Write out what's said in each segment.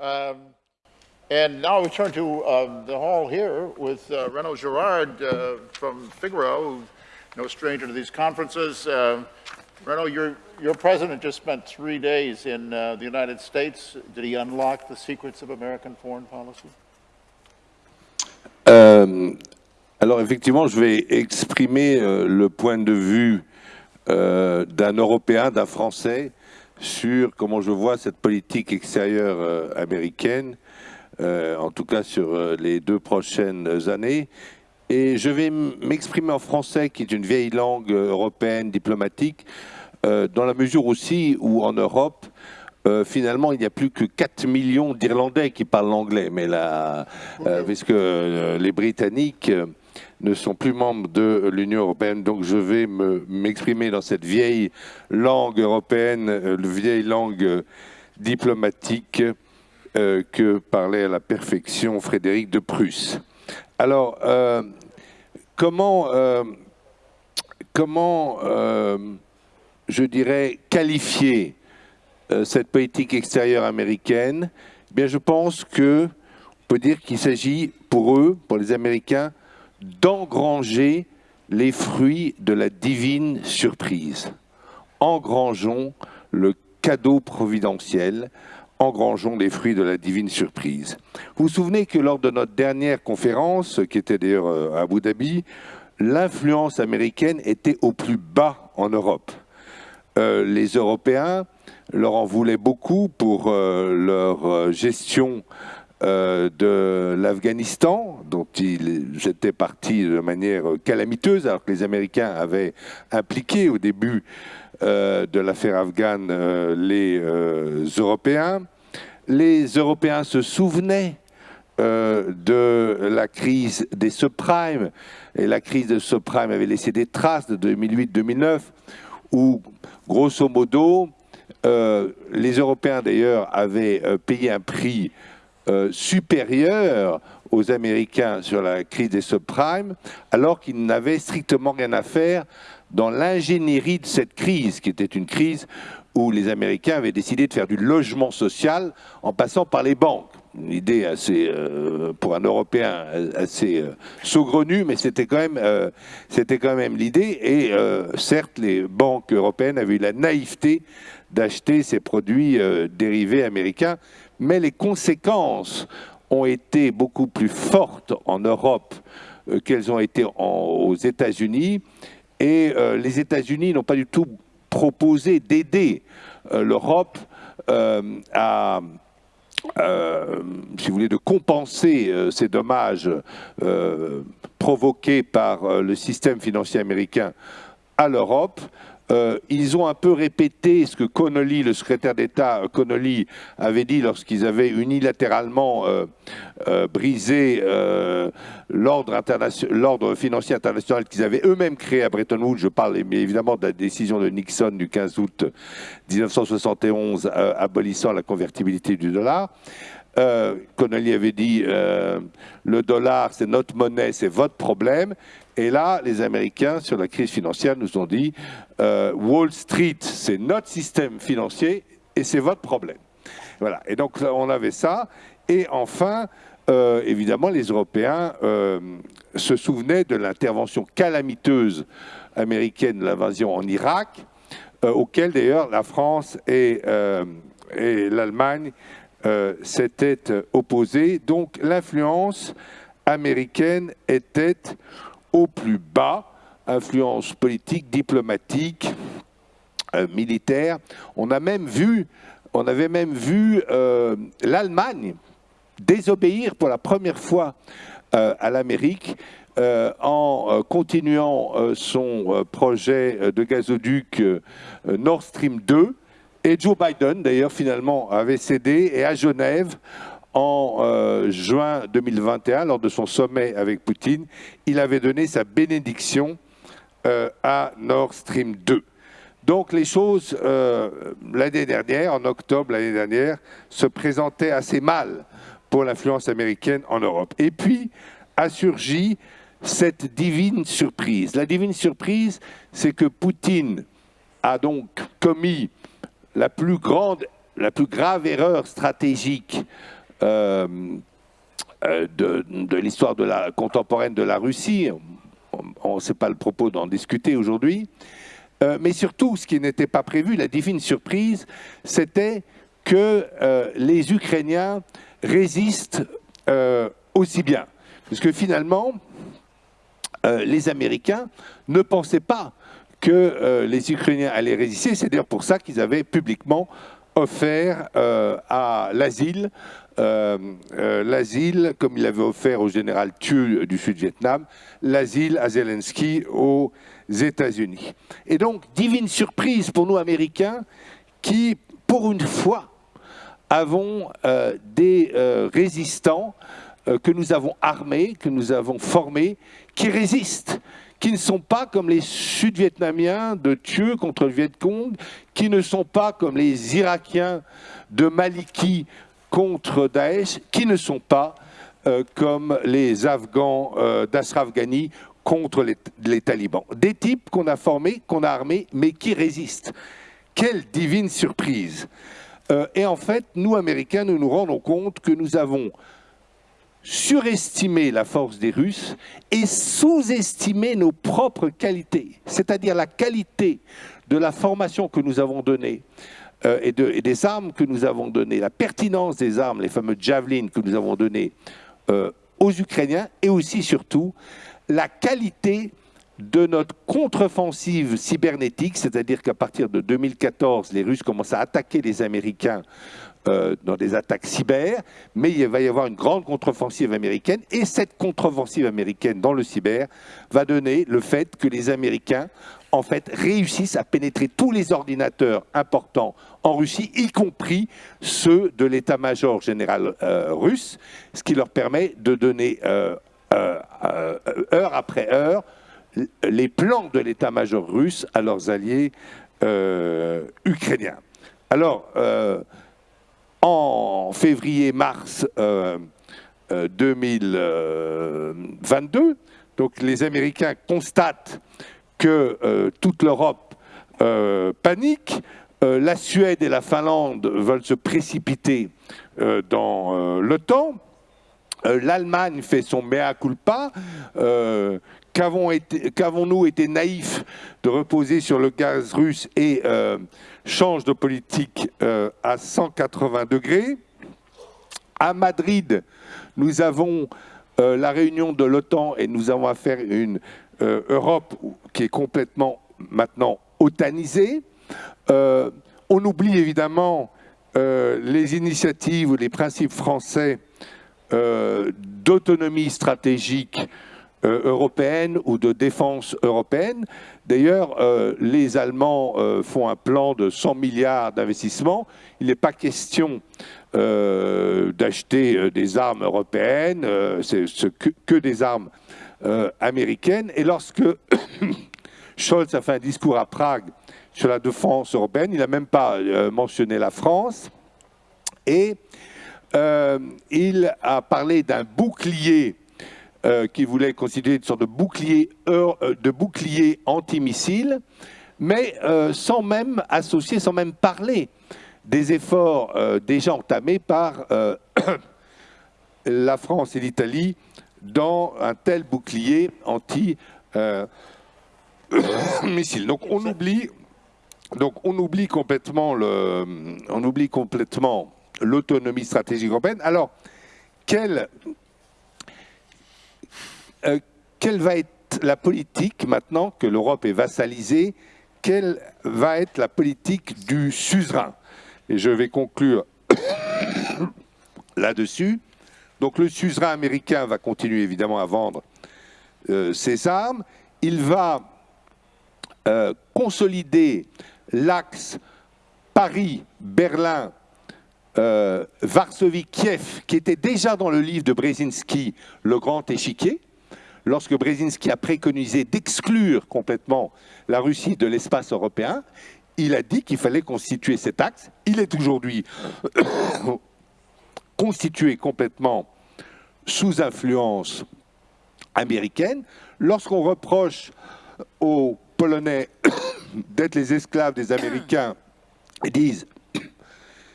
Um, and now we turn to um, the hall here with uh, Renaud Girard uh, from Figaro, no stranger to these conferences. Uh, Renaud, your, your president just spent three days in uh, the United States. Did he unlock the secrets of American foreign policy? Euh, alors effectivement, je vais exprimer euh, le point de vue euh, d'un Européen, d'un Français, sur comment je vois cette politique extérieure euh, américaine, euh, en tout cas sur euh, les deux prochaines années. Et je vais m'exprimer en français, qui est une vieille langue européenne diplomatique, dans la mesure aussi où en Europe, finalement, il n'y a plus que 4 millions d'Irlandais qui parlent l'anglais, mais là, puisque les Britanniques ne sont plus membres de l'Union européenne. Donc je vais m'exprimer dans cette vieille langue européenne, euh, vieille langue euh, diplomatique euh, que parlait à la perfection Frédéric de Prusse. Alors, comment, comment je dirais, qualifier cette politique extérieure américaine? Eh Bien, je pense que on peut dire qu'il s'agit pour eux, pour les Américains, d'engranger les fruits de la divine surprise. Engrangeons le cadeau providentiel, engrangeons les fruits de la divine surprise. Vous vous souvenez que lors de notre dernière conférence, qui était d'ailleurs euh, à Abu Dhabi, l'influence américaine était au plus bas en Europe. Euh, les Européens leur en voulaient beaucoup pour euh, leur gestion de l'Afghanistan, dont ils étaient partis de manière calamiteuse, alors que les Américains avaient impliqué au début euh, de l'affaire afghane euh, les Européens. Les Européens se souvenaient de la crise des subprimes, et la crise des subprimes avait laissé des traces de 2008-2009, où, grosso modo, les Européens d'ailleurs avaient payé un prix euh, supérieur aux Américains sur la crise des subprimes, alors qu'ils n'avaient strictement rien à faire dans l'ingénierie de cette crise, qui était une crise où les Américains avaient décidé de faire du logement social en passant par les banques. Une idée assez, euh, pour un Européen, assez euh, saugrenue, mais c'était quand même, c'était quand même l'idée. Et certes, les banques européennes avaient eu la naïveté d'acheter ces produits dérivés américains, mais les conséquences ont été beaucoup plus fortes en Europe euh, qu'elles ont été aux États-Unis. Et euh, les États-Unis n'ont pas du tout proposé d'aider euh, l'Europe à, si vous voulez, compenser ces dommages provoqués par le système financier américain à l'Europe. Euh, ils ont un peu répété ce que Connolly, le secrétaire d'État euh, Connolly, avait dit lorsqu'ils avaient unilatéralement euh, brisé l'ordre financier international qu'ils avaient eux-mêmes créé à Bretton Woods. Je parle évidemment de la décision de Nixon du 15 août 1971 abolissant la convertibilité du dollar. Connolly avait dit le dollar, c'est notre monnaie, c'est votre problème. Et là, les Américains, sur la crise financière, nous ont dit euh, Wall Street, c'est notre système financier et c'est votre problème. Voilà. Et donc, on avait ça. Et enfin, euh, évidemment, les Européens euh, se souvenaient de l'intervention calamiteuse américaine l'invasion en Irak, auquel d'ailleurs la France et l'Allemagne s'étaient opposées. Donc, l'influence américaine était au plus bas, influence politique, diplomatique, euh, militaire. On a même vu, on avait même vu euh, l'Allemagne désobéir pour la première fois euh, à l'Amérique en continuant son projet de gazoduc Nord Stream 2. Et Joe Biden, d'ailleurs, finalement, avait cédé. Et à Genève, en euh, juin 2021, lors de son sommet avec Poutine, il avait donné sa bénédiction euh, à Nord Stream 2. Donc les choses, euh, l'année dernière, en octobre l'année dernière, se présentaient assez mal pour l'influence américaine en Europe. Et puis a surgi cette divine surprise. La divine surprise, c'est que Poutine a donc commis la plus grande la plus grave erreur stratégique de, de l'histoire de la contemporaine de la Russie. On ne sait pas le propos d'en discuter aujourd'hui. Euh, mais surtout, ce qui n'était pas prévu, la divine surprise, c'était que euh, les Ukrainiens résistent euh, aussi bien. Parce que finalement, euh, les Américains ne pensaient pas que euh, les Ukrainiens allaient résister. C'est d'ailleurs pour ça qu'ils avaient publiquement offert euh, à l'asile, euh, euh, l'asile, comme il avait offert au général Thieu du Sud-Vietnam, l'asile à Zelensky aux États-Unis. Et donc, divine surprise pour nous Américains, qui, pour une fois, avons euh, des résistants que nous avons armés, que nous avons formés, qui résistent, qui ne sont pas comme les Sud-Vietnamiens de Thieu contre le Viet Cong, qui ne sont pas comme les Irakiens de Maliki contre Daesh, qui ne sont pas euh, comme les Afghans euh, Ghani contre les, les talibans. Des types qu'on a formés, qu'on a armés, mais qui résistent. Quelle divine surprise euh, Et en fait, nous, Américains, nous nous rendons compte que nous avons surestimé la force des Russes et sous-estimé nos propres qualités, c'est-à-dire la qualité de la formation que nous avons donnée euh, et, de- et des armes que nous avons données, la pertinence des armes, les fameux javelins que nous avons donnés euh, aux Ukrainiens et aussi surtout la qualité de notre contre-offensive cybernétique, c'est-à-dire qu'à partir de 2014, les Russes commencent à attaquer les Américains euh, dans des attaques cyber, mais il va y avoir une grande contre-offensive américaine, et cette contre-offensive américaine dans le cyber va donner le fait que les Américains, en fait, réussissent à pénétrer tous les ordinateurs importants en Russie, y compris ceux de l'état-major général euh, russe, ce qui leur permet de donner euh, euh, heure après heure les plans de l'état-major russe à leurs alliés ukrainiens. Alors, en février-mars euh, euh, 2022, donc les Américains constatent que euh, toute l'Europe euh, panique. Euh, la Suède et la Finlande veulent se précipiter dans l'OTAN. L'Allemagne fait son mea culpa. Qu'avons-nous été naïfs de reposer sur le gaz russe et change de politique à 180 degrés? À Madrid, nous avons la réunion de l'OTAN et nous avons à une euh, Europe qui est complètement maintenant otanisée. Euh, on oublie évidemment euh, les initiatives ou les principes français d'autonomie stratégique européenne ou de défense européenne. D'ailleurs, les Allemands font un plan de 100 milliards d'investissements. Il n'est pas question d'acheter des armes européennes, que des armes euh, américaines. Et lorsque Scholz a fait un discours à Prague sur la défense européenne, il n'a même pas euh, mentionné la France. Et euh, il a parlé d'un bouclier qui voulait constituer une sorte de bouclier, de bouclier antimissile, mais sans même associer, sans même parler des efforts déjà entamés par la France et l'Italie dans un tel bouclier anti-missile. donc on oublie, donc on oublie complètement le, on oublie complètement l'autonomie stratégique européenne. Alors, quelle, euh, quelle va être la politique maintenant que l'Europe est vassalisée? Quelle va être la politique du suzerain? Et je vais conclure là-dessus. Donc le suzerain américain va continuer évidemment à vendre euh, ses armes. Il va euh, consolider l'axe Paris-Berlin euh, Varsovie-Kiev, qui était déjà dans le livre de Brzezinski, Le Grand Échiquier, lorsque Brzezinski a préconisé d'exclure complètement la Russie de l'espace européen, il a dit qu'il fallait constituer cet axe. Il est aujourd'hui constitué complètement sous influence américaine. Lorsqu'on reproche aux Polonais d'être les esclaves des Américains, ils disent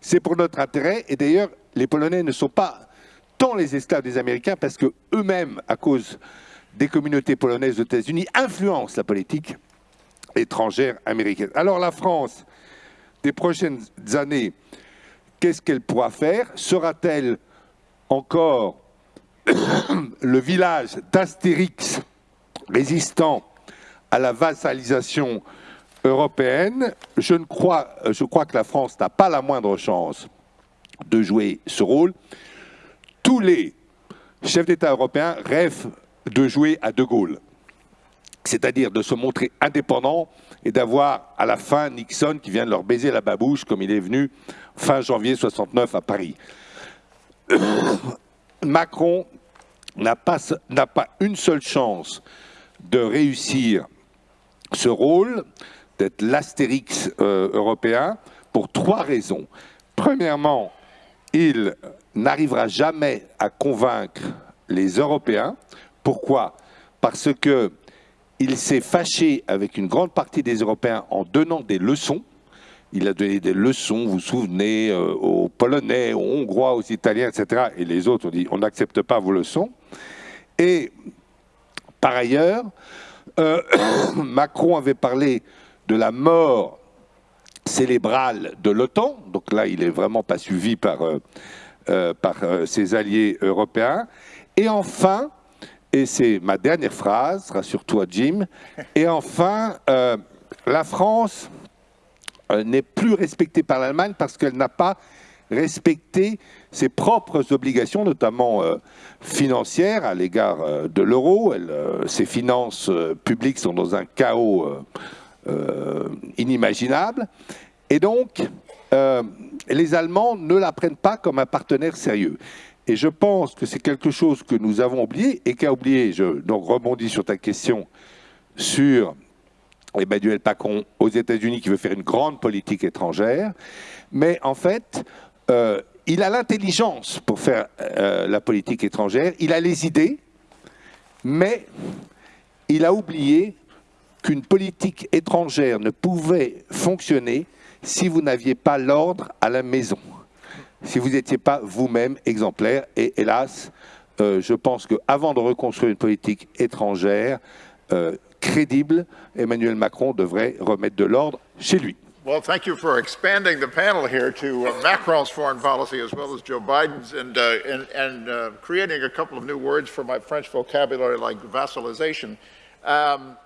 c'est pour notre intérêt. Et d'ailleurs, les Polonais ne sont pas tant les esclaves des Américains parce que eux-mêmes, à cause des communautés polonaises aux États-Unis, influencent la politique étrangère américaine. Alors la France, des prochaines années, qu'est-ce qu'elle pourra faire? Sera-t-elle encore le village d'Astérix résistant à la vassalisation européenne? Je, crois, je crois que la France n'a pas la moindre chance de jouer ce rôle. Tous les chefs d'État européens rêvent de jouer à De Gaulle, c'est-à-dire de se montrer indépendant et d'avoir à la fin Nixon qui vient de leur baiser la babouche comme il est venu fin janvier 69 à Paris. Macron n'a pas, une seule chance de réussir ce rôle, d'être l'astérix euh, européen, pour trois raisons. Premièrement, il n'arrivera jamais à convaincre les Européens. Pourquoi? Parce que il s'est fâché avec une grande partie des Européens en donnant des leçons. Il a donné des leçons, vous vous souvenez, euh, aux Polonais, aux Hongrois, aux Italiens, etc. Et les autres ont dit on n'accepte pas vos leçons. Et par ailleurs, euh, Macron avait parlé de la mort célébrale de l'OTAN. Donc là, il n'est vraiment pas suivi par, euh, par ses alliés européens. Et enfin, et c'est ma dernière phrase, rassure-toi Jim. Et enfin, euh, la France euh, n'est plus respectée par l'Allemagne parce qu'elle n'a pas respecté ses propres obligations, notamment euh, financières, à l'égard de l'euro. ses finances publiques sont dans un chaos inimaginable. Et donc, les Allemands ne la prennent pas comme un partenaire sérieux. Et je pense que c'est quelque chose que nous avons oublié et qu'a oublié, je donc rebondis sur ta question, sur Emmanuel Macron aux États-Unis qui veut faire une grande politique étrangère. Mais en fait, euh, il a l'intelligence pour faire euh, la politique étrangère, il a les idées, mais il a oublié qu'une politique étrangère ne pouvait fonctionner si vous n'aviez pas l'ordre à la maison si vous n'étiez pas vous-même exemplaire. Et hélas, euh, je pense qu'avant de reconstruire une politique étrangère euh, crédible, Emmanuel Macron devrait remettre de l'ordre chez lui. Well, thank you for expanding the panel here to uh, Macron's foreign policy as well as Joe Biden's and, uh, and, and uh, creating a couple of new words for my French vocabulary like vassalization. Um,